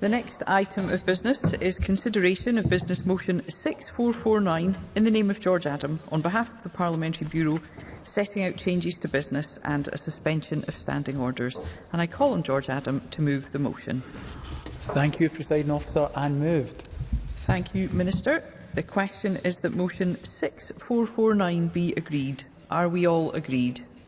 The next item of business is consideration of Business Motion 6449 in the name of George Adam on behalf of the Parliamentary Bureau setting out changes to business and a suspension of standing orders. And I call on George Adam to move the motion. Thank you, Presiding Officer, and moved. Thank you, Minister. The question is that motion 6449 be agreed. Are we all agreed?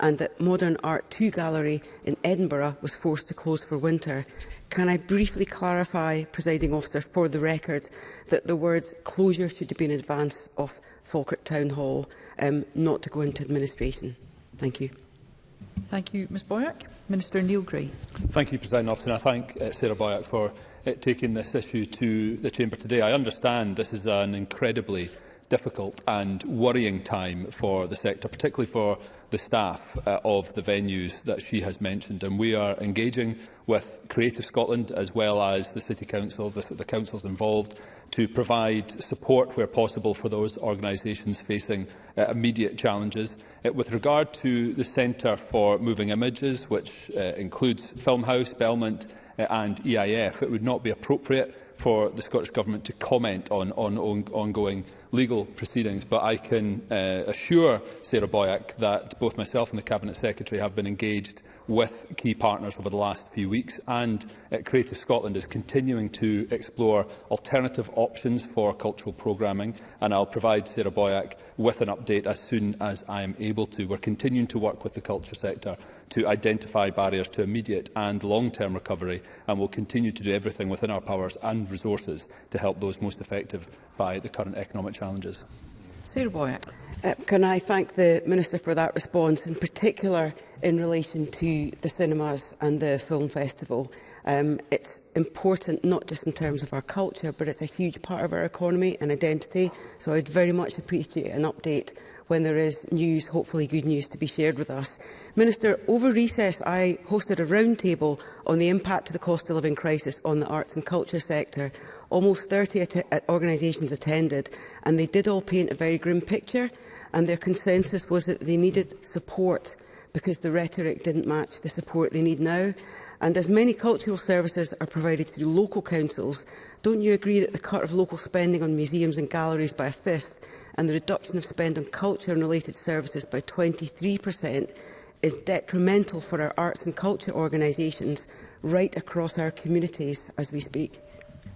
and that Modern Art 2 Gallery in Edinburgh was forced to close for winter. Can I briefly clarify, presiding officer, for the record, that the words closure should have been in advance of Falkirk Town Hall, um, not to go into administration. Thank you. Thank you, Ms Boyack. Minister Neil Gray. Thank you, President Officer. I thank uh, Sarah Boyack for uh, taking this issue to the Chamber today. I understand this is an incredibly difficult and worrying time for the sector, particularly for the staff uh, of the venues that she has mentioned. And we are engaging with Creative Scotland as well as the City Council, the, the councils involved, to provide support where possible for those organisations facing uh, immediate challenges. Uh, with regard to the Centre for Moving Images, which uh, includes Filmhouse, Belmont uh, and EIF, it would not be appropriate for the Scottish Government to comment on, on, on ongoing legal proceedings, but I can uh, assure Sarah Boyack that both myself and the Cabinet Secretary have been engaged with key partners over the last few weeks, and uh, Creative Scotland is continuing to explore alternative options for cultural programming, and I'll provide Sarah Boyack with an update as soon as I am able to. We're continuing to work with the culture sector to identify barriers to immediate and long-term recovery, and we'll continue to do everything within our powers and resources to help those most affected by the current economic challenges. Sarah Boyack. Uh, can I thank the Minister for that response, in particular in relation to the cinemas and the film festival. Um, it's important not just in terms of our culture, but it's a huge part of our economy and identity. So I'd very much appreciate an update when there is news, hopefully good news, to be shared with us. Minister, over recess I hosted a roundtable on the impact of the cost of living crisis on the arts and culture sector. Almost 30 at uh, organisations attended, and they did all paint a very grim picture, and their consensus was that they needed support because the rhetoric didn't match the support they need now. And as many cultural services are provided through local councils, don't you agree that the cut of local spending on museums and galleries by a fifth and the reduction of spend on culture and related services by 23% is detrimental for our arts and culture organisations right across our communities as we speak?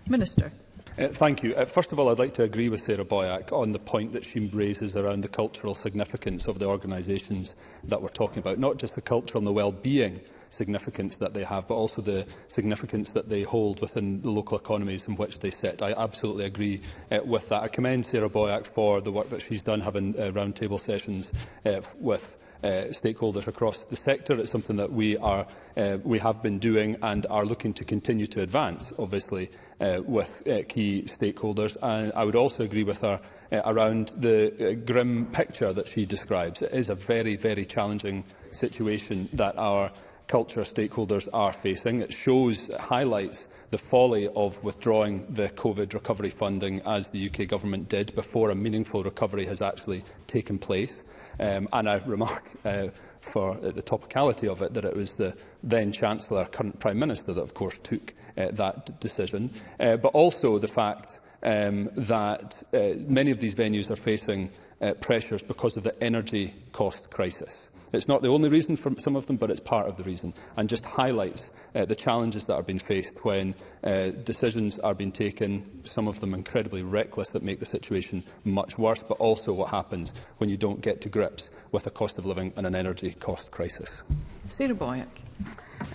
Minister. Uh, thank you. Uh, first of all, I'd like to agree with Sarah Boyack on the point that she raises around the cultural significance of the organisations that we're talking about, not just the culture and the well-being significance that they have, but also the significance that they hold within the local economies in which they sit. I absolutely agree uh, with that. I commend Sarah Boyack for the work that she's done having uh, roundtable sessions uh, with uh, stakeholders across the sector. It's something that we are uh, we have been doing and are looking to continue to advance, obviously, uh, with uh, key stakeholders. And I would also agree with her uh, around the uh, grim picture that she describes. It is a very, very challenging situation that our culture stakeholders are facing. It shows, it highlights the folly of withdrawing the COVID recovery funding as the UK government did before a meaningful recovery has actually taken place. Um, and I remark uh, for the topicality of it that it was the then Chancellor, current Prime Minister, that of course took uh, that decision. Uh, but also the fact um, that uh, many of these venues are facing uh, pressures because of the energy cost crisis. It's not the only reason for some of them, but it's part of the reason, and just highlights uh, the challenges that are being faced when uh, decisions are being taken, some of them incredibly reckless, that make the situation much worse, but also what happens when you don't get to grips with a cost of living and an energy cost crisis. Sarah Boyack.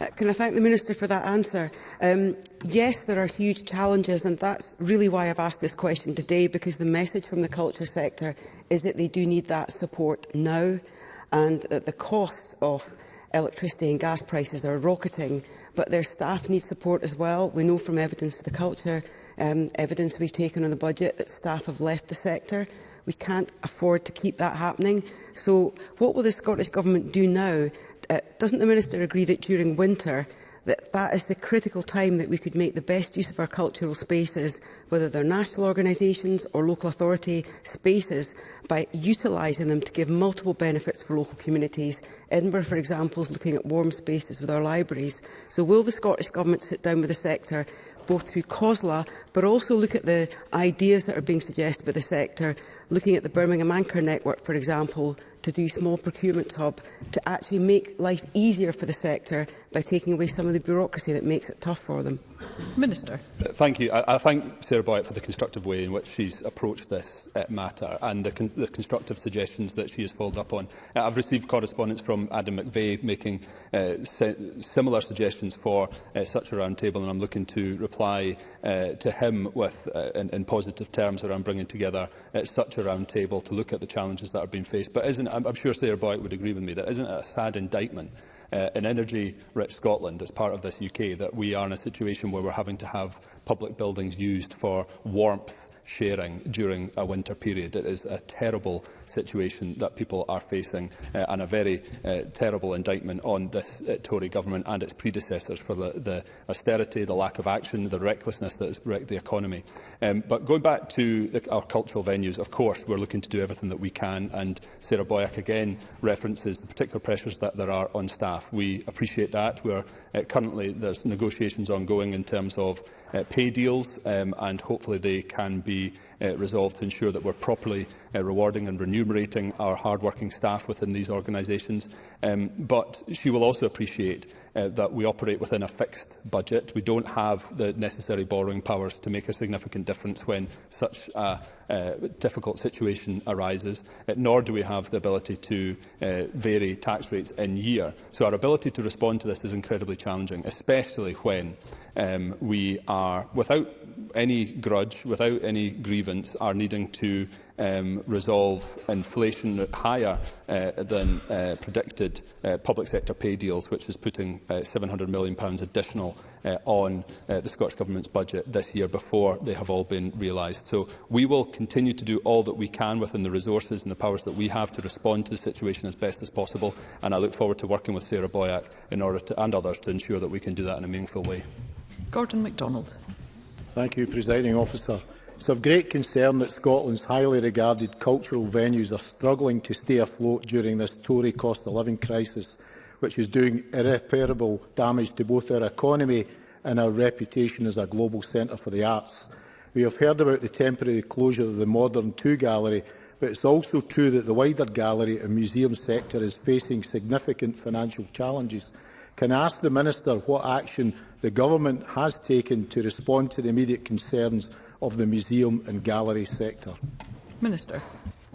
Uh, can I thank the Minister for that answer? Um, yes, there are huge challenges, and that's really why I've asked this question today, because the message from the culture sector is that they do need that support now and that the costs of electricity and gas prices are rocketing, but their staff need support as well. We know from evidence of the culture, um, evidence we've taken on the budget, that staff have left the sector. We can't afford to keep that happening. So what will the Scottish Government do now? Uh, doesn't the Minister agree that during winter that that is the critical time that we could make the best use of our cultural spaces, whether they're national organisations or local authority spaces, by utilising them to give multiple benefits for local communities. Edinburgh, for example, is looking at warm spaces with our libraries. So will the Scottish Government sit down with the sector both through COSLA, but also look at the ideas that are being suggested by the sector looking at the Birmingham Anchor Network, for example, to do small procurement hub, to actually make life easier for the sector by taking away some of the bureaucracy that makes it tough for them. Minister. Uh, thank you. I, I thank Sarah Boyatt for the constructive way in which she's approached this uh, matter and the, con the constructive suggestions that she has followed up on. Uh, I've received correspondence from Adam McVeigh making uh, si similar suggestions for uh, such a roundtable and I'm looking to reply uh, to him with, uh, in, in positive terms around bringing together uh, such a round table to look at the challenges that are being faced. But isn't, I'm, I'm sure Sarah Boyd would agree with me, that isn't a sad indictment uh, in energy-rich Scotland as part of this UK that we are in a situation where we're having to have public buildings used for warmth sharing during a winter period. It is a terrible situation that people are facing uh, and a very uh, terrible indictment on this uh, Tory government and its predecessors for the, the austerity, the lack of action, the recklessness that has wrecked the economy. Um, but going back to the, our cultural venues, of course, we're looking to do everything that we can and Sarah Boyack again references the particular pressures that there are on staff. We appreciate that. We're uh, currently there's negotiations ongoing in terms of uh, pay deals um, and hopefully they can be uh, resolved to ensure that we're properly uh, rewarding and remunerating our hard-working staff within these organisations. Um, but she will also appreciate uh, that we operate within a fixed budget. We don't have the necessary borrowing powers to make a significant difference when such a uh, difficult situation arises, uh, nor do we have the ability to uh, vary tax rates in year. So our ability to respond to this is incredibly challenging, especially when um, we are, without any grudge, without any grievance, are needing to um, resolve inflation higher uh, than uh, predicted uh, public sector pay deals, which is putting uh, £700 million additional uh, on uh, the Scottish Government's budget this year before they have all been realised. So we will continue to do all that we can within the resources and the powers that we have to respond to the situation as best as possible. And I look forward to working with Sarah Boyack in order to, and others to ensure that we can do that in a meaningful way. Gordon MacDonald. Thank you, Presiding Officer. It's of great concern that Scotland's highly regarded cultural venues are struggling to stay afloat during this Tory cost of living crisis, which is doing irreparable damage to both our economy and our reputation as a global centre for the arts. We have heard about the temporary closure of the Modern 2 Gallery, but it's also true that the wider gallery and museum sector is facing significant financial challenges can I ask the Minister what action the Government has taken to respond to the immediate concerns of the museum and gallery sector? Minister.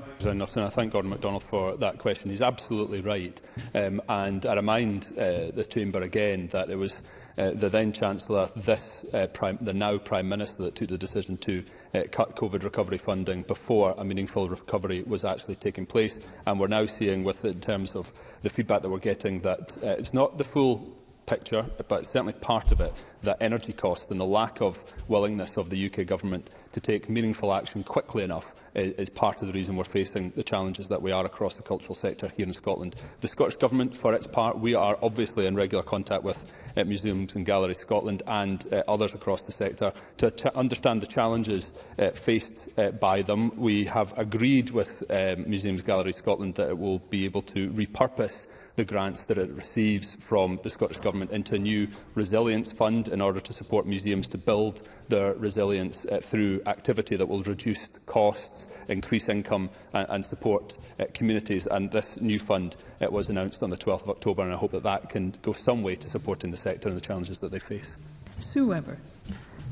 Representative, and I thank Gordon MacDonald for that question. He's absolutely right. Um, and I remind uh, the Chamber again that it was uh, the then Chancellor, this, uh, prime, the now Prime Minister, that took the decision to uh, cut COVID recovery funding before a meaningful recovery was actually taking place. And we're now seeing, with in terms of the feedback that we're getting, that uh, it's not the full picture, but certainly part of it, that energy costs and the lack of willingness of the UK government to take meaningful action quickly enough is, is part of the reason we're facing the challenges that we are across the cultural sector here in Scotland. The Scottish Government, for its part, we are obviously in regular contact with uh, Museums and Galleries Scotland and uh, others across the sector to understand the challenges uh, faced uh, by them. We have agreed with uh, Museums Galleries Scotland that it will be able to repurpose the grants that it receives from the Scottish Government government into a new resilience fund in order to support museums to build their resilience uh, through activity that will reduce costs, increase income and, and support uh, communities. And this new fund it uh, was announced on the 12th of October and I hope that that can go some way to supporting the sector and the challenges that they face. Sue Webber.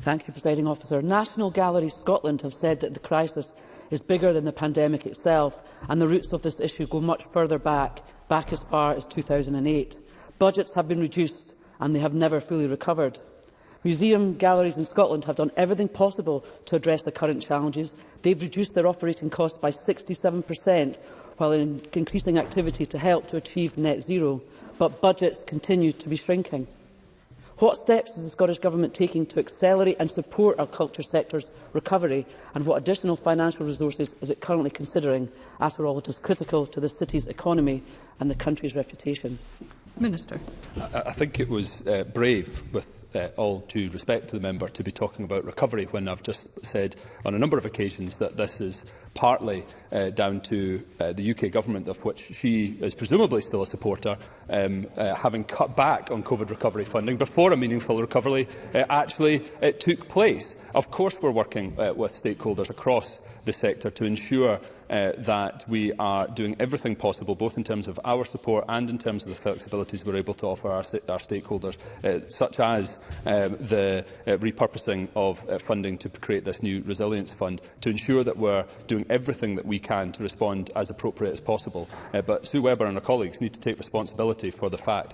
Thank you, Presiding Officer. National Gallery Scotland have said that the crisis is bigger than the pandemic itself and the roots of this issue go much further back, back as far as 2008. Budgets have been reduced and they have never fully recovered. Museum galleries in Scotland have done everything possible to address the current challenges. They've reduced their operating costs by 67% while in increasing activity to help to achieve net zero, but budgets continue to be shrinking. What steps is the Scottish Government taking to accelerate and support our culture sector's recovery and what additional financial resources is it currently considering? After all, it is critical to the city's economy and the country's reputation. Minister. I, I think it was uh, brave, with uh, all due respect to the member, to be talking about recovery when I've just said on a number of occasions that this is partly uh, down to uh, the UK government, of which she is presumably still a supporter, um, uh, having cut back on COVID recovery funding before a meaningful recovery uh, actually uh, took place. Of course, we're working uh, with stakeholders across the sector to ensure uh, that we are doing everything possible, both in terms of our support and in terms of the flexibilities we're able to offer our, our stakeholders, uh, such as um, the uh, repurposing of uh, funding to create this new resilience fund, to ensure that we're doing doing everything that we can to respond as appropriate as possible. Uh, but Sue Webber and her colleagues need to take responsibility for the fact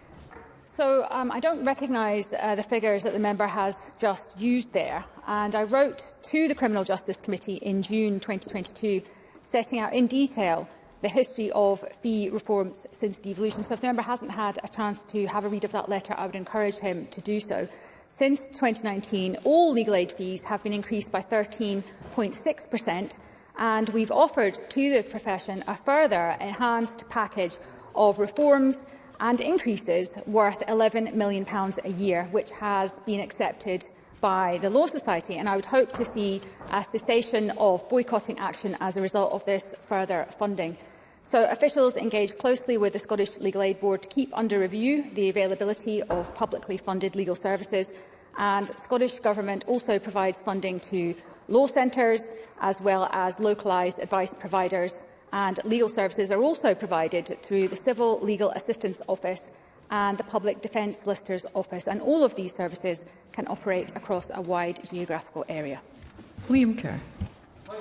So um, I don't recognise uh, the figures that the member has just used there. And I wrote to the Criminal Justice Committee in June 2022, setting out in detail the history of fee reforms since devolution. So if the member hasn't had a chance to have a read of that letter, I would encourage him to do so. Since 2019, all legal aid fees have been increased by 13.6 and we've offered to the profession a further enhanced package of reforms and increases worth £11 million a year, which has been accepted by the Law Society, and I would hope to see a cessation of boycotting action as a result of this further funding. So officials engage closely with the Scottish Legal Aid Board to keep under review the availability of publicly funded legal services, and Scottish Government also provides funding to Law centres, as well as localised advice providers, and legal services are also provided through the Civil Legal Assistance Office and the Public Defence Solicitor's Office, and all of these services can operate across a wide geographical area. Liam Kerr.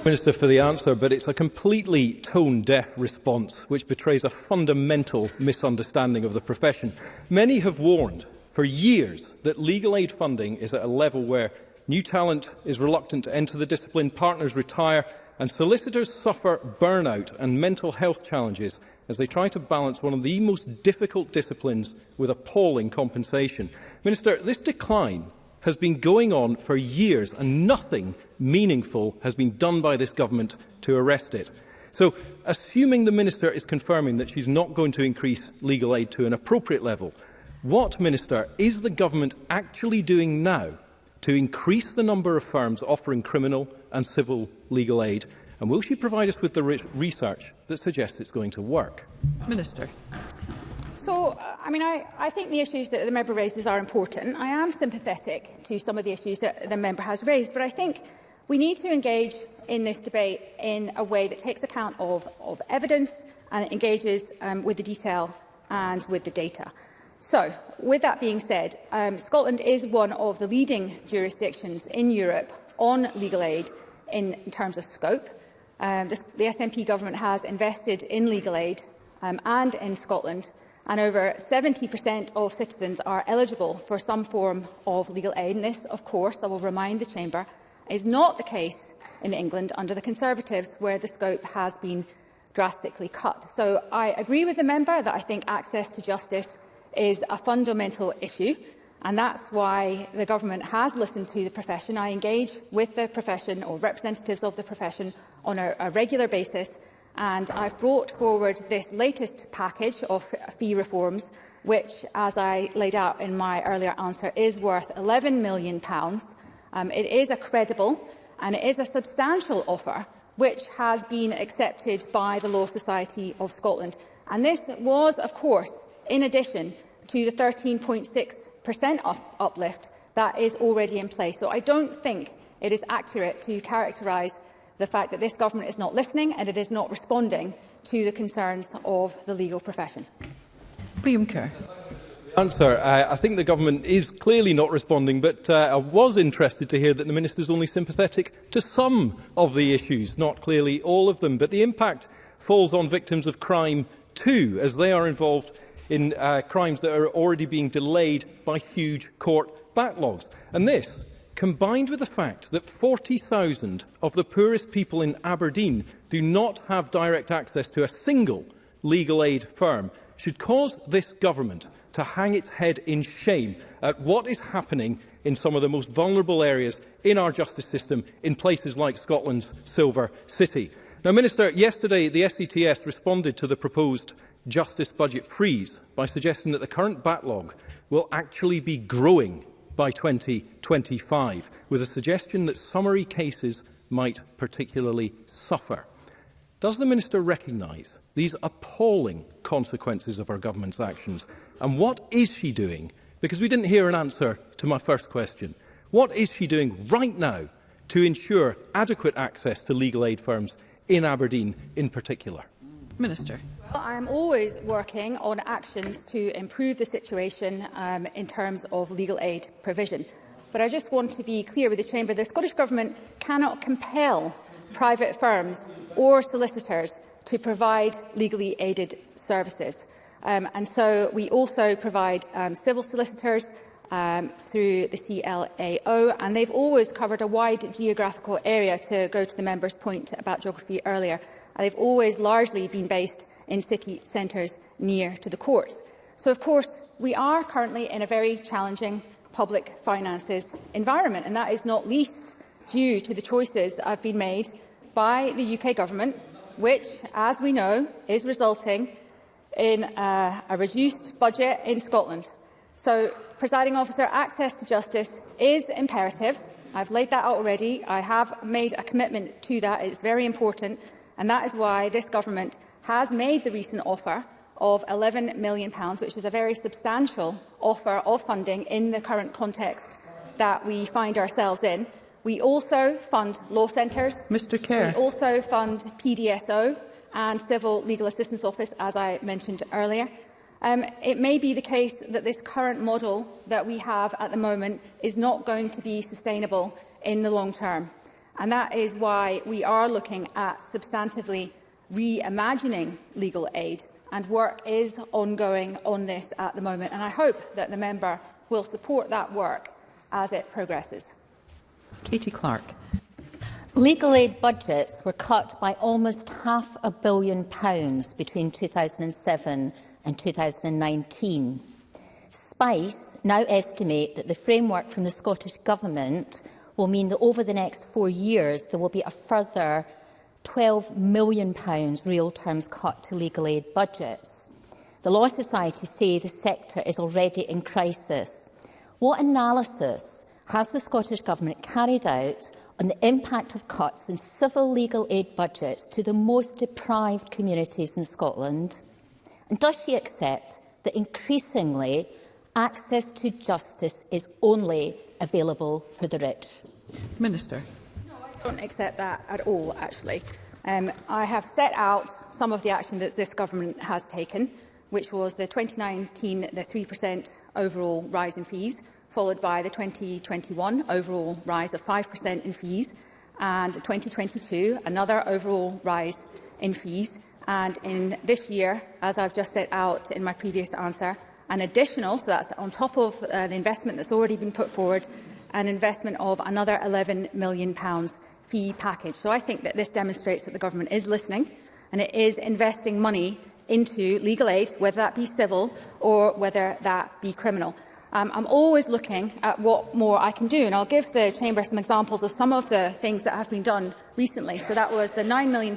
Minister for the answer, but it's a completely tone-deaf response which betrays a fundamental misunderstanding of the profession. Many have warned for years that legal aid funding is at a level where New talent is reluctant to enter the discipline, partners retire, and solicitors suffer burnout and mental health challenges as they try to balance one of the most difficult disciplines with appalling compensation. Minister, this decline has been going on for years and nothing meaningful has been done by this government to arrest it. So, assuming the Minister is confirming that she's not going to increase legal aid to an appropriate level, what, Minister, is the government actually doing now to increase the number of firms offering criminal and civil legal aid? And will she provide us with the research that suggests it's going to work? Minister. So, I mean, I, I think the issues that the member raises are important. I am sympathetic to some of the issues that the member has raised, but I think we need to engage in this debate in a way that takes account of, of evidence and engages um, with the detail and with the data. So, with that being said, um, Scotland is one of the leading jurisdictions in Europe on legal aid in, in terms of scope. Um, this, the SNP government has invested in legal aid um, and in Scotland, and over 70% of citizens are eligible for some form of legal aid. And this, of course, I will remind the Chamber, is not the case in England under the Conservatives, where the scope has been drastically cut. So I agree with the member that I think access to justice is a fundamental issue and that's why the government has listened to the profession. I engage with the profession or representatives of the profession on a, a regular basis and I've brought forward this latest package of fee reforms which, as I laid out in my earlier answer, is worth £11 million. Um, it is a credible and it is a substantial offer which has been accepted by the Law Society of Scotland. And this was, of course, in addition to the 13.6% uplift that is already in place. So I don't think it is accurate to characterise the fact that this government is not listening and it is not responding to the concerns of the legal profession. Liam Kerr. Answer. I, uh, I think the government is clearly not responding, but uh, I was interested to hear that the minister is only sympathetic to some of the issues, not clearly all of them. But the impact falls on victims of crime too, as they are involved in uh, crimes that are already being delayed by huge court backlogs. And this, combined with the fact that 40,000 of the poorest people in Aberdeen do not have direct access to a single legal aid firm, should cause this government to hang its head in shame at what is happening in some of the most vulnerable areas in our justice system in places like Scotland's Silver City. Now, Minister, yesterday the SCTS e responded to the proposed justice budget freeze by suggesting that the current backlog will actually be growing by 2025, with a suggestion that summary cases might particularly suffer. Does the Minister recognise these appalling consequences of our government's actions? And what is she doing? Because we didn't hear an answer to my first question. What is she doing right now to ensure adequate access to legal aid firms in Aberdeen in particular? Minister. Well, I am always working on actions to improve the situation um, in terms of legal aid provision. But I just want to be clear with the Chamber, the Scottish Government cannot compel private firms or solicitors to provide legally aided services. Um, and so we also provide um, civil solicitors um, through the CLAO, and they've always covered a wide geographical area, to go to the member's point about geography earlier. And they've always largely been based in city centres near to the courts. So, of course, we are currently in a very challenging public finances environment, and that is not least due to the choices that have been made by the UK government, which, as we know, is resulting in uh, a reduced budget in Scotland. So, presiding officer, access to justice is imperative. I've laid that out already. I have made a commitment to that. It's very important. And that is why this government has made the recent offer of £11 million, which is a very substantial offer of funding in the current context that we find ourselves in. We also fund law centres. Mr Kerr. We also fund PDSO and Civil Legal Assistance Office, as I mentioned earlier. Um, it may be the case that this current model that we have at the moment is not going to be sustainable in the long term. And that is why we are looking at substantively reimagining legal aid. And work is ongoing on this at the moment. And I hope that the member will support that work as it progresses. Katie Clark. Legal aid budgets were cut by almost half a billion pounds between 2007 in 2019. SPICE now estimate that the framework from the Scottish Government will mean that over the next four years there will be a further £12 million real terms cut to legal aid budgets. The Law Society say the sector is already in crisis. What analysis has the Scottish Government carried out on the impact of cuts in civil legal aid budgets to the most deprived communities in Scotland? And does she accept that increasingly access to justice is only available for the rich? Minister. No, I don't accept that at all, actually. Um, I have set out some of the action that this government has taken, which was the 2019, the 3% overall rise in fees, followed by the 2021 overall rise of 5% in fees, and 2022, another overall rise in fees. And in this year, as I've just set out in my previous answer, an additional, so that's on top of uh, the investment that's already been put forward, an investment of another £11 million pounds fee package. So I think that this demonstrates that the government is listening and it is investing money into legal aid, whether that be civil or whether that be criminal. Um, I'm always looking at what more I can do, and I'll give the Chamber some examples of some of the things that have been done recently. So that was the £9 million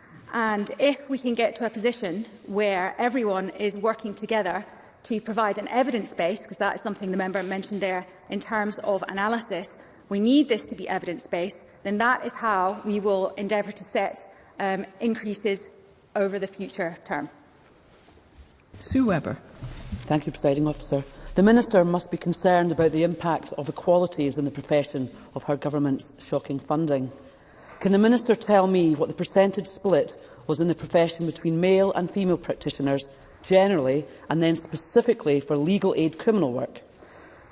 And if we can get to a position where everyone is working together to provide an evidence base, because that is something the member mentioned there, in terms of analysis, we need this to be evidence-based, then that is how we will endeavour to set um, increases over the future term. Sue Webber. Thank you, Presiding Officer. The Minister must be concerned about the impact of equalities in the profession of her government's shocking funding. Can the Minister tell me what the percentage split was in the profession between male and female practitioners generally, and then specifically for legal aid criminal work,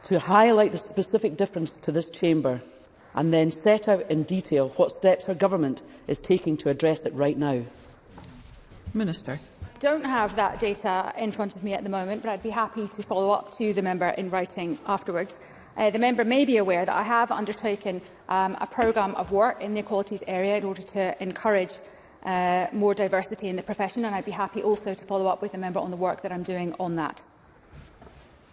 to highlight the specific difference to this chamber and then set out in detail what steps her government is taking to address it right now. Minister. don't have that data in front of me at the moment, but I'd be happy to follow up to the member in writing afterwards. Uh, the member may be aware that I have undertaken um, a programme of work in the equalities area in order to encourage uh, more diversity in the profession and I'd be happy also to follow up with a member on the work that I'm doing on that.